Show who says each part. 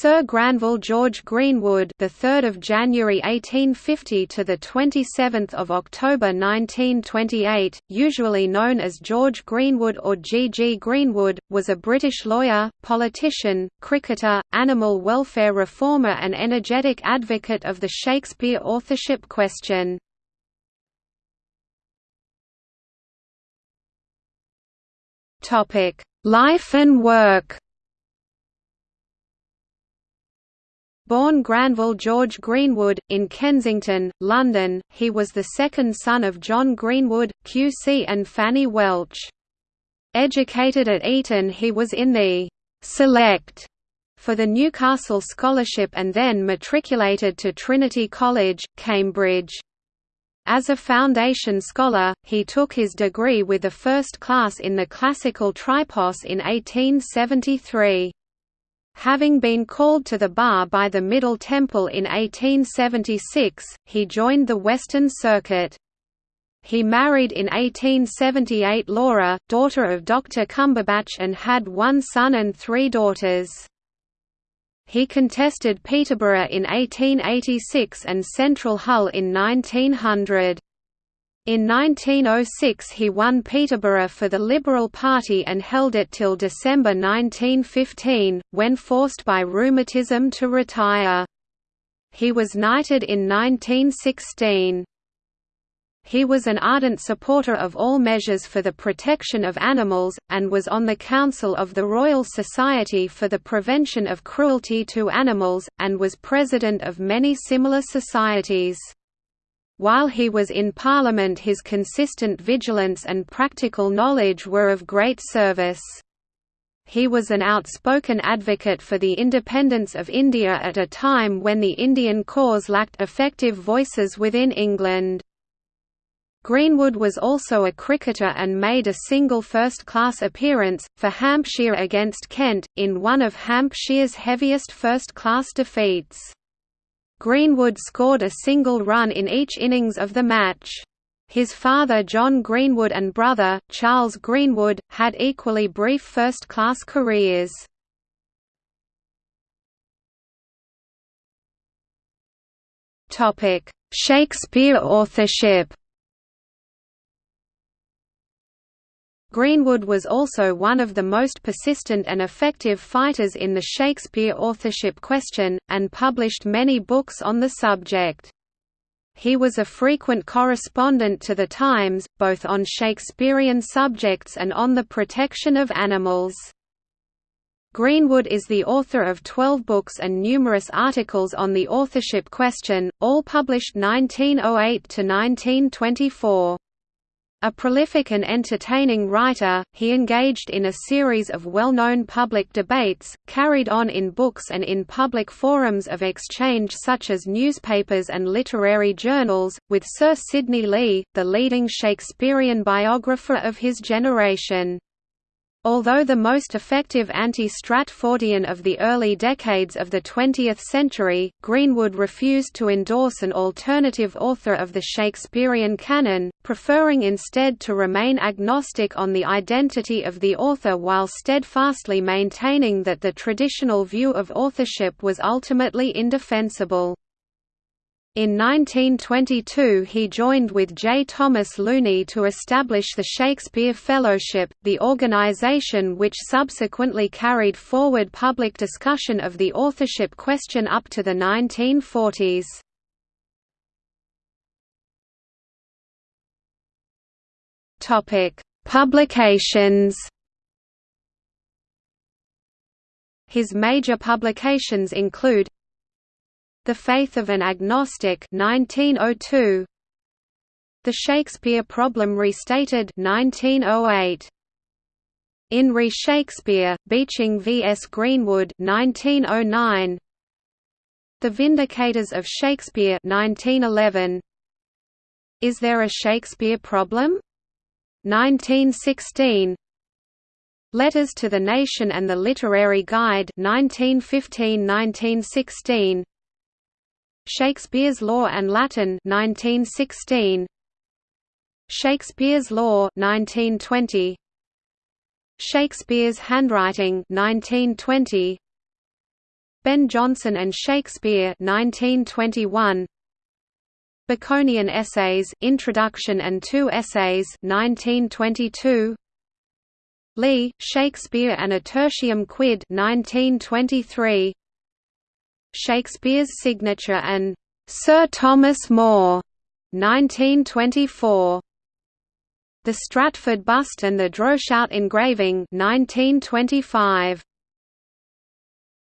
Speaker 1: Sir Granville George Greenwood, the 3rd of January 1850 to the 27th of October 1928, usually known as George Greenwood or G. G. Greenwood, was a British lawyer, politician, cricketer, animal welfare reformer and energetic advocate of the Shakespeare authorship question. Topic: Life and work. Born Granville George Greenwood, in Kensington, London, he was the second son of John Greenwood, QC and Fanny Welch. Educated at Eton he was in the «select» for the Newcastle Scholarship and then matriculated to Trinity College, Cambridge. As a foundation scholar, he took his degree with a first class in the classical tripos in 1873. Having been called to the bar by the Middle Temple in 1876, he joined the Western Circuit. He married in 1878 Laura, daughter of Dr. Cumberbatch and had one son and three daughters. He contested Peterborough in 1886 and Central Hull in 1900. In 1906 he won Peterborough for the Liberal Party and held it till December 1915, when forced by rheumatism to retire. He was knighted in 1916. He was an ardent supporter of all measures for the protection of animals, and was on the Council of the Royal Society for the Prevention of Cruelty to Animals, and was president of many similar societies. While he was in Parliament his consistent vigilance and practical knowledge were of great service. He was an outspoken advocate for the independence of India at a time when the Indian cause lacked effective voices within England. Greenwood was also a cricketer and made a single first-class appearance, for Hampshire against Kent, in one of Hampshire's heaviest first-class defeats. Greenwood scored a single run in each innings of the match. His father John Greenwood and brother, Charles Greenwood, had equally brief first-class careers. Shakespeare authorship Greenwood was also one of the most persistent and effective fighters in the Shakespeare authorship question, and published many books on the subject. He was a frequent correspondent to The Times, both on Shakespearean subjects and on the protection of animals. Greenwood is the author of 12 books and numerous articles on the authorship question, all published 1908 to 1924. A prolific and entertaining writer, he engaged in a series of well-known public debates, carried on in books and in public forums of exchange such as newspapers and literary journals, with Sir Sidney Lee, the leading Shakespearean biographer of his generation. Although the most effective anti-Stratfordian of the early decades of the 20th century, Greenwood refused to endorse an alternative author of the Shakespearean canon, preferring instead to remain agnostic on the identity of the author while steadfastly maintaining that the traditional view of authorship was ultimately indefensible. In 1922 he joined with J. Thomas Looney to establish the Shakespeare Fellowship, the organization which subsequently carried forward public discussion of the authorship question up to the 1940s. Publications His major publications include the Faith of an Agnostic 1902 The Shakespeare Problem Restated 1908 In Re Shakespeare, Beeching v. S. Greenwood 1909 The Vindicators of Shakespeare 1911 Is There a Shakespeare Problem? 1916 Letters to the Nation and the Literary Guide 1915–1916 Shakespeare's Law and Latin 1916 Shakespeare's Law 1920 Shakespeare's Handwriting 1920 Ben Jonson and Shakespeare 1921 Baconian Essays, Introduction and Two Essays 1922 Lee, Shakespeare and a Tertium Quid 1923 Shakespeare's Signature and Sir Thomas More 1924 The Stratford Bust and the Droeshout engraving 1925